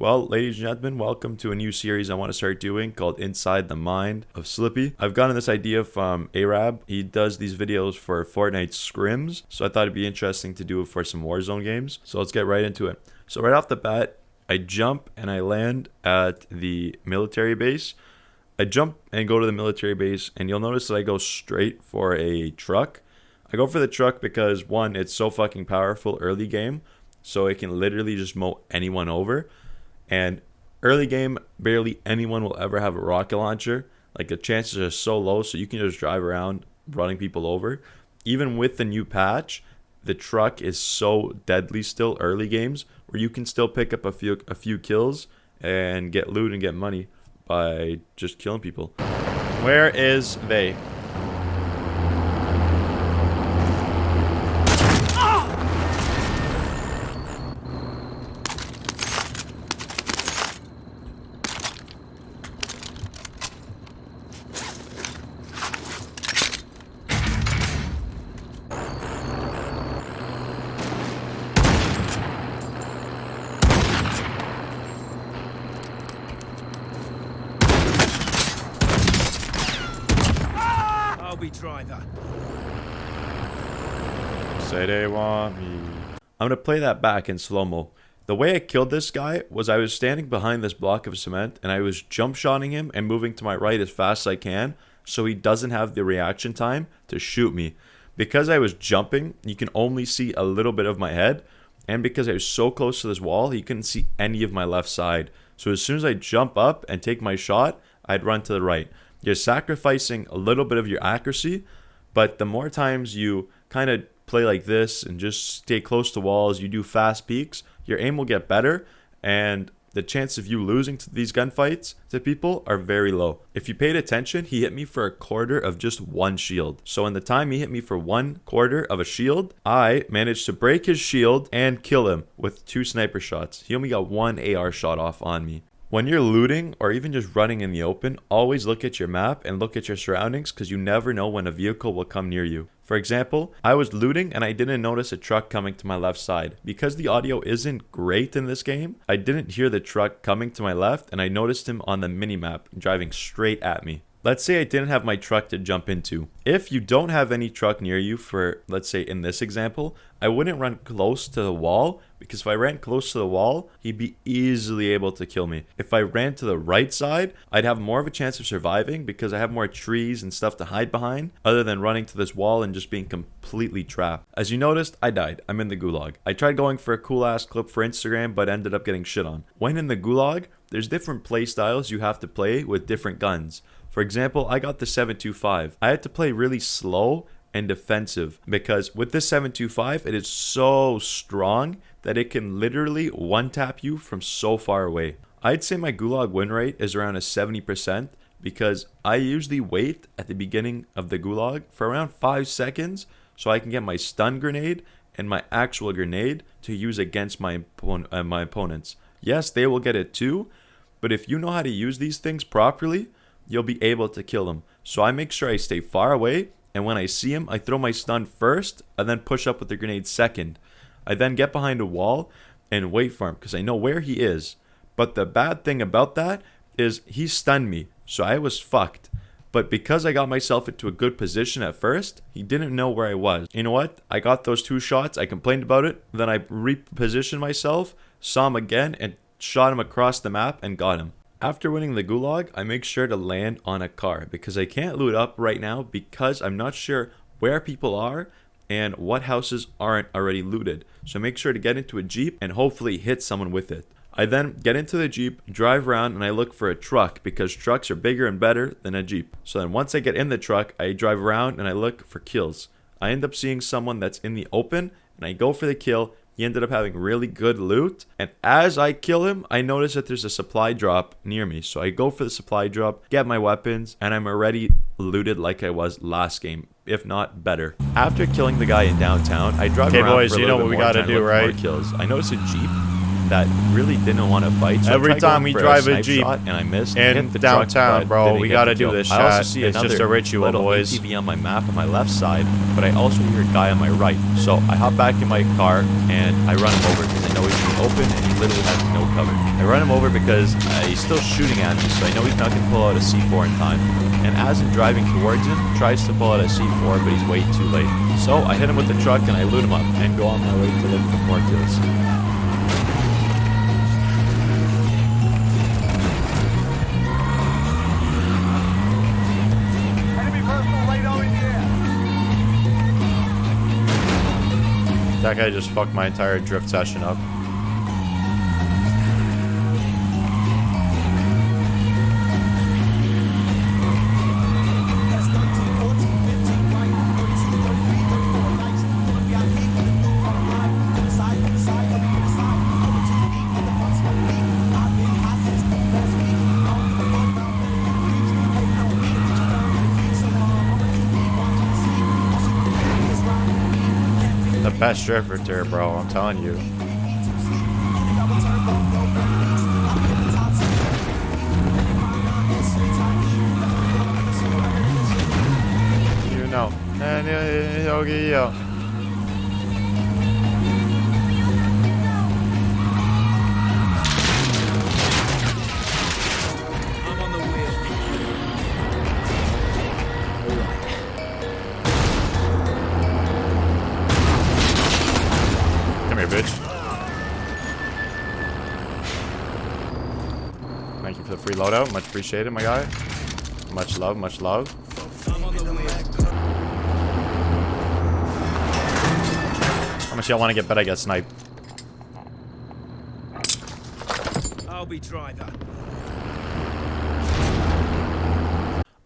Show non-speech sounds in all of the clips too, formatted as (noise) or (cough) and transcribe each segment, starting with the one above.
Well, ladies and gentlemen, welcome to a new series I want to start doing called Inside the Mind of Slippy. I've gotten this idea from Arab. He does these videos for Fortnite scrims, so I thought it'd be interesting to do it for some Warzone games. So let's get right into it. So right off the bat, I jump and I land at the military base. I jump and go to the military base, and you'll notice that I go straight for a truck. I go for the truck because, one, it's so fucking powerful early game, so it can literally just mow anyone over. And early game, barely anyone will ever have a rocket launcher. Like the chances are so low, so you can just drive around running people over. Even with the new patch, the truck is so deadly still early games where you can still pick up a few a few kills and get loot and get money by just killing people. Where is they? driver. I'm going to play that back in slow-mo. The way I killed this guy was I was standing behind this block of cement and I was jump shotting him and moving to my right as fast as I can so he doesn't have the reaction time to shoot me. Because I was jumping, you can only see a little bit of my head and because I was so close to this wall, he couldn't see any of my left side. So as soon as I jump up and take my shot, I'd run to the right. You're sacrificing a little bit of your accuracy, but the more times you kind of play like this and just stay close to walls, you do fast peeks, your aim will get better and the chance of you losing to these gunfights to people are very low. If you paid attention, he hit me for a quarter of just one shield. So in the time he hit me for one quarter of a shield, I managed to break his shield and kill him with two sniper shots. He only got one AR shot off on me. When you're looting or even just running in the open, always look at your map and look at your surroundings because you never know when a vehicle will come near you. For example, I was looting and I didn't notice a truck coming to my left side. Because the audio isn't great in this game, I didn't hear the truck coming to my left and I noticed him on the minimap driving straight at me. Let's say I didn't have my truck to jump into. If you don't have any truck near you for, let's say in this example, I wouldn't run close to the wall because if I ran close to the wall, he'd be easily able to kill me. If I ran to the right side, I'd have more of a chance of surviving because I have more trees and stuff to hide behind other than running to this wall and just being completely trapped. As you noticed, I died. I'm in the gulag. I tried going for a cool ass clip for Instagram but ended up getting shit on. When in the gulag, there's different play styles you have to play with different guns. For example, I got the 725. I had to play really slow and defensive because with this 725, it is so strong that it can literally one tap you from so far away. I'd say my gulag win rate is around a 70% because I usually wait at the beginning of the gulag for around 5 seconds so I can get my stun grenade and my actual grenade to use against my, uh, my opponents. Yes, they will get it too, but if you know how to use these things properly, you'll be able to kill them. So I make sure I stay far away, and when I see him, I throw my stun first, and then push up with the grenade second. I then get behind a wall and wait for him, because I know where he is. But the bad thing about that is he stunned me, so I was fucked. But because I got myself into a good position at first, he didn't know where I was. You know what? I got those two shots, I complained about it, then I repositioned myself, saw him again, and shot him across the map and got him. After winning the gulag, I make sure to land on a car because I can't loot up right now because I'm not sure where people are and what houses aren't already looted. So make sure to get into a Jeep and hopefully hit someone with it. I then get into the Jeep, drive around, and I look for a truck because trucks are bigger and better than a Jeep. So then once I get in the truck, I drive around and I look for kills. I end up seeing someone that's in the open and I go for the kill he ended up having really good loot. And as I kill him, I notice that there's a supply drop near me. So I go for the supply drop, get my weapons, and I'm already looted like I was last game, if not better. After killing the guy in downtown, I drive okay, around boys, for a you know little what bit we more gotta do, right? Kills. I noticed a Jeep that really didn't want to fight. So Every time we drive a snipe Jeep and I missed. in the downtown, truck, bro, we gotta do this I also shot. see It's just a ritual, little boys. ATV on my map on my left side, but I also hear a guy on my right. So I hop back in my car and I run him over because I know he's in the open and he literally has no cover. I run him over because uh, he's still shooting at me, so I know he's not to pull out a C4 in time. And as I'm driving towards him, tries to pull out a C4, but he's way too late. So I hit him with the truck and I loot him up and go on my way to look for more kills. That guy just fucked my entire drift session up. Best drifter, bro. I'm telling you. You know. Uh, uh, uh, you for the free loadout. Much appreciated, my guy. Much love, much love. How much y'all want to get bet I get sniped? I'll be driver.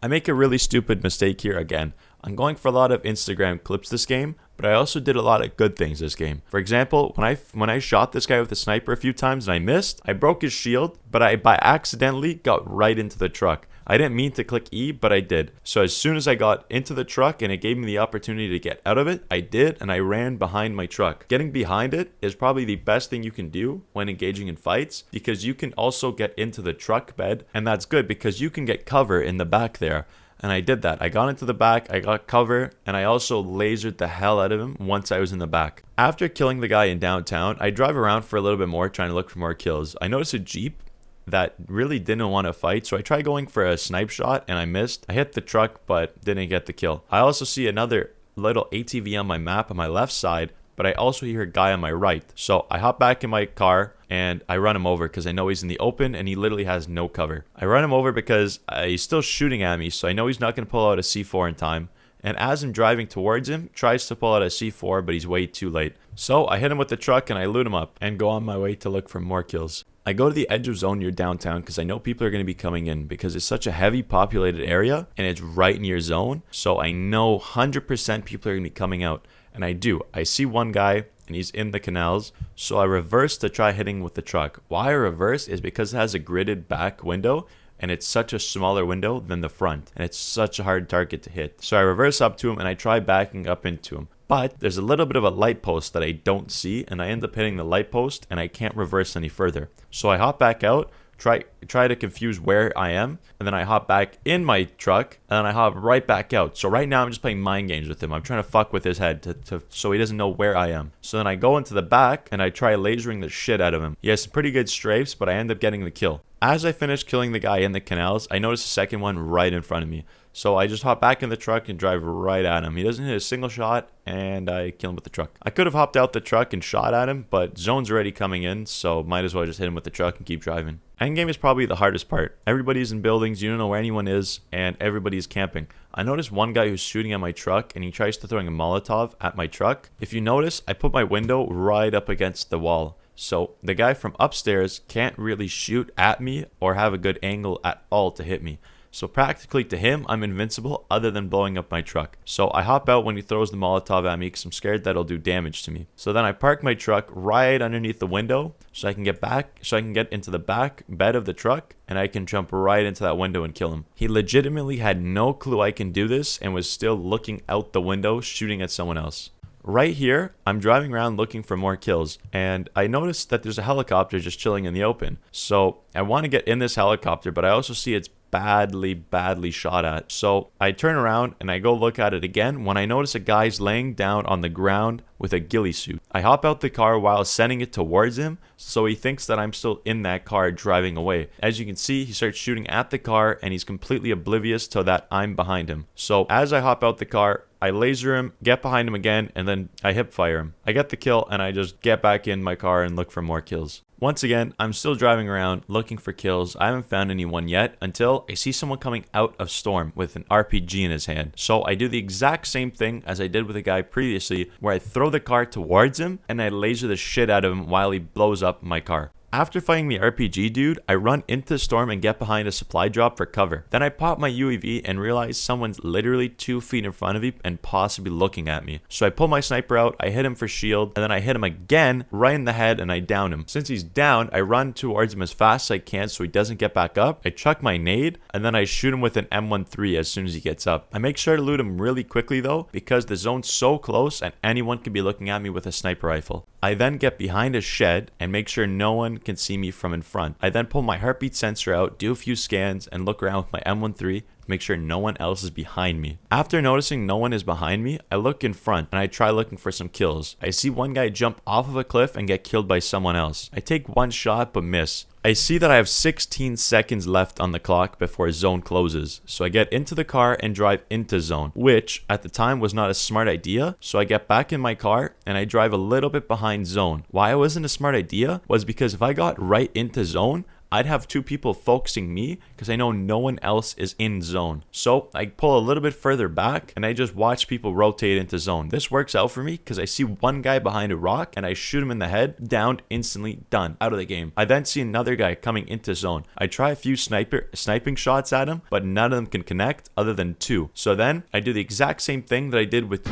I make a really stupid mistake here again. I'm going for a lot of Instagram clips this game, but I also did a lot of good things this game. For example, when I when I shot this guy with a sniper a few times and I missed, I broke his shield, but I by accidentally got right into the truck. I didn't mean to click E, but I did. So as soon as I got into the truck and it gave me the opportunity to get out of it, I did and I ran behind my truck. Getting behind it is probably the best thing you can do when engaging in fights because you can also get into the truck bed and that's good because you can get cover in the back there. And I did that. I got into the back, I got cover, and I also lasered the hell out of him once I was in the back. After killing the guy in downtown, I drive around for a little bit more trying to look for more kills. I notice a Jeep that really didn't want to fight, so I tried going for a snipe shot and I missed. I hit the truck but didn't get the kill. I also see another little ATV on my map on my left side, but I also hear a guy on my right. So I hop back in my car and I run him over because I know he's in the open and he literally has no cover. I run him over because uh, he's still shooting at me, so I know he's not going to pull out a C4 in time. And as I'm driving towards him, tries to pull out a C4, but he's way too late. So I hit him with the truck and I loot him up and go on my way to look for more kills. I go to the edge of zone near downtown because I know people are going to be coming in because it's such a heavy populated area and it's right near zone. So I know 100% people are going to be coming out. And I do. I see one guy and he's in the canals. So I reverse to try hitting with the truck. Why I reverse is because it has a gridded back window and it's such a smaller window than the front and it's such a hard target to hit. So I reverse up to him and I try backing up into him. But there's a little bit of a light post that I don't see and I end up hitting the light post and I can't reverse any further. So I hop back out, try try to confuse where I am, and then I hop back in my truck and then I hop right back out. So right now I'm just playing mind games with him. I'm trying to fuck with his head to, to so he doesn't know where I am. So then I go into the back and I try lasering the shit out of him. He has some pretty good strafes, but I end up getting the kill. As I finish killing the guy in the canals, I notice a second one right in front of me. So I just hop back in the truck and drive right at him. He doesn't hit a single shot, and I kill him with the truck. I could have hopped out the truck and shot at him, but zone's already coming in, so might as well just hit him with the truck and keep driving. Endgame is probably the hardest part. Everybody's in buildings, you don't know where anyone is, and everybody's camping. I noticed one guy who's shooting at my truck, and he tries to throwing a Molotov at my truck. If you notice, I put my window right up against the wall. So the guy from upstairs can't really shoot at me or have a good angle at all to hit me. So practically to him, I'm invincible other than blowing up my truck. So I hop out when he throws the Molotov at me because I'm scared that it'll do damage to me. So then I park my truck right underneath the window so I can get back, so I can get into the back bed of the truck and I can jump right into that window and kill him. He legitimately had no clue I can do this and was still looking out the window shooting at someone else. Right here, I'm driving around looking for more kills, and I noticed that there's a helicopter just chilling in the open. So I want to get in this helicopter, but I also see it's badly, badly shot at. So I turn around and I go look at it again when I notice a guy's laying down on the ground with a ghillie suit. I hop out the car while sending it towards him, so he thinks that I'm still in that car driving away. As you can see, he starts shooting at the car and he's completely oblivious to that I'm behind him. So as I hop out the car, I laser him, get behind him again, and then I hip fire him. I get the kill and I just get back in my car and look for more kills. Once again, I'm still driving around looking for kills. I haven't found anyone yet until I see someone coming out of Storm with an RPG in his hand. So I do the exact same thing as I did with the guy previously where I throw the car towards him and I laser the shit out of him while he blows up my car. After fighting the RPG dude, I run into the storm and get behind a supply drop for cover. Then I pop my UAV and realize someone's literally two feet in front of me and possibly looking at me. So I pull my sniper out, I hit him for shield, and then I hit him again right in the head and I down him. Since he's down, I run towards him as fast as I can so he doesn't get back up. I chuck my nade and then I shoot him with an M13 as soon as he gets up. I make sure to loot him really quickly though because the zone's so close and anyone can be looking at me with a sniper rifle. I then get behind a shed and make sure no one can see me from in front. I then pull my heartbeat sensor out, do a few scans, and look around with my M13 to make sure no one else is behind me. After noticing no one is behind me, I look in front and I try looking for some kills. I see one guy jump off of a cliff and get killed by someone else. I take one shot but miss. I see that I have 16 seconds left on the clock before zone closes, so I get into the car and drive into zone, which at the time was not a smart idea, so I get back in my car and I drive a little bit behind zone. Why it wasn't a smart idea was because if I got right into zone, I'd have two people focusing me because I know no one else is in zone. So I pull a little bit further back and I just watch people rotate into zone. This works out for me because I see one guy behind a rock and I shoot him in the head, downed instantly, done, out of the game. I then see another guy coming into zone. I try a few sniper sniping shots at him, but none of them can connect other than two. So then I do the exact same thing that I did with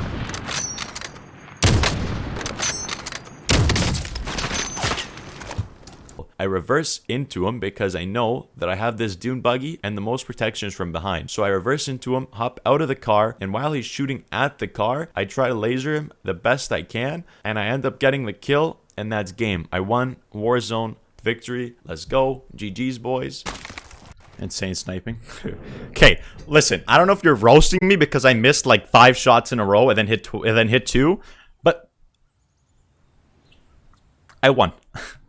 I reverse into him because I know that I have this dune buggy and the most protection is from behind. So I reverse into him, hop out of the car, and while he's shooting at the car, I try to laser him the best I can, and I end up getting the kill, and that's game. I won Warzone victory. Let's go. GG's, boys. Insane sniping. (laughs) okay, listen. I don't know if you're roasting me because I missed like five shots in a row and then hit and then hit two, but I won. (laughs)